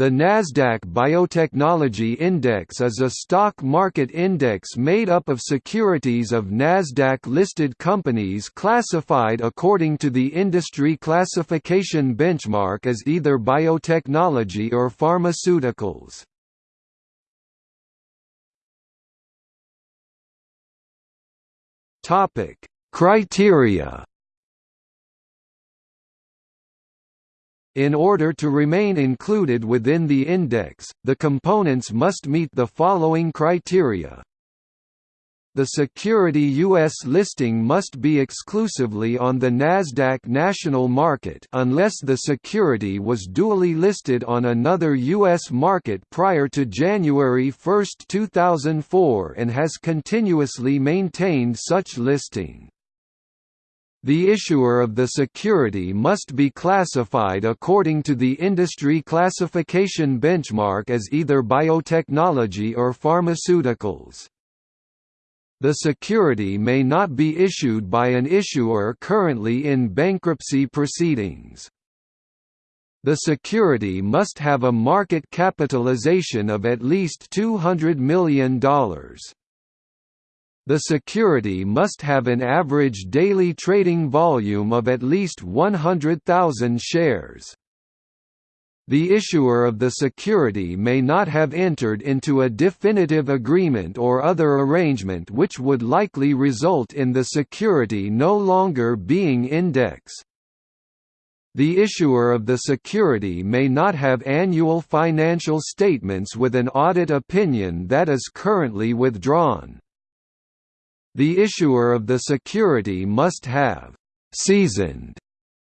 The Nasdaq Biotechnology Index is a stock market index made up of securities of Nasdaq-listed companies classified according to the industry classification benchmark as either biotechnology or pharmaceuticals. Criteria In order to remain included within the index, the components must meet the following criteria. The security U.S. listing must be exclusively on the Nasdaq national market unless the security was duly listed on another U.S. market prior to January 1, 2004 and has continuously maintained such listing. The issuer of the security must be classified according to the industry classification benchmark as either biotechnology or pharmaceuticals. The security may not be issued by an issuer currently in bankruptcy proceedings. The security must have a market capitalization of at least $200 million. The security must have an average daily trading volume of at least 100,000 shares. The issuer of the security may not have entered into a definitive agreement or other arrangement which would likely result in the security no longer being index. The issuer of the security may not have annual financial statements with an audit opinion that is currently withdrawn. The issuer of the security must have «seasoned»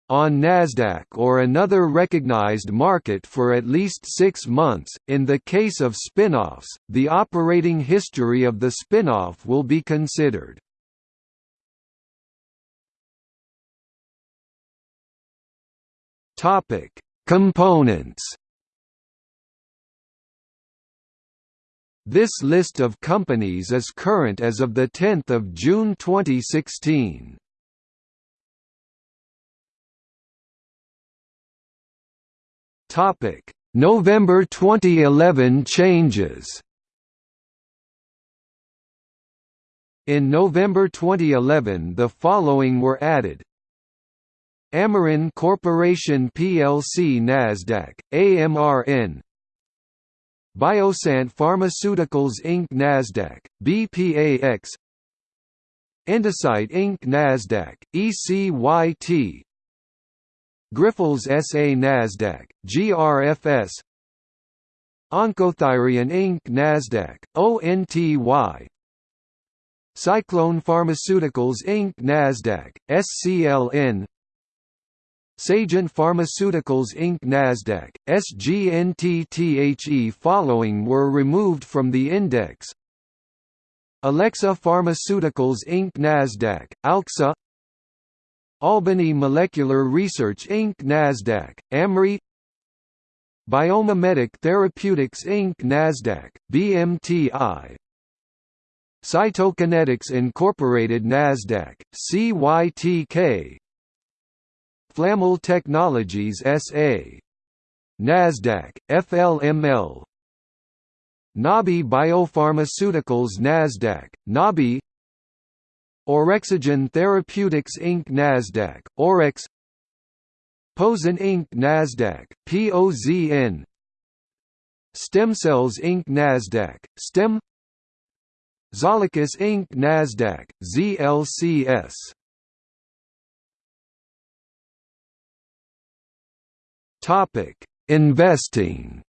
on Nasdaq or another recognized market for at least six months. In the case of spin-offs, the operating history of the spin-off will be considered. Components This list of companies is current as of 10 June 2016. November 2011 changes. In November 2011 the following were added. Amarin Corporation plc Nasdaq, AMRN BioSante Pharmaceuticals Inc. Nasdaq, BPAX Endocyte Inc. Nasdaq, ECYT Grifols SA Nasdaq, GRFS Oncothyreon Inc. Nasdaq, ONTY SciClone Pharmaceuticals Inc. Nasdaq, SCLN Sagent Pharmaceuticals Inc. Nasdaq, SGNTTHE following were removed from the index Alexza Pharmaceuticals Inc. Nasdaq, ALXA Albany Molecular Research Inc. Nasdaq, AMRI BioMimetic Therapeutics Inc. Nasdaq, BMTI Cytokinetics Incorporated Nasdaq, CYTK Flamel Technologies SA. Nasdaq, FLML Nabi Biopharmaceuticals Nasdaq, Nabi Orexigen Therapeutics Inc. Nasdaq, Orex Pozen Inc. Nasdaq, POZN Stem Cells Inc. Nasdaq, STEM Zalicus Inc. Nasdaq, ZLCS Topic: Investing.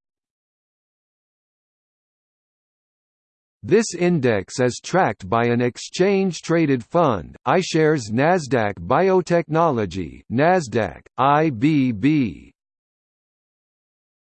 This index is tracked by an exchange-traded fund, iShares Nasdaq Biotechnology Nasdaq, IBB.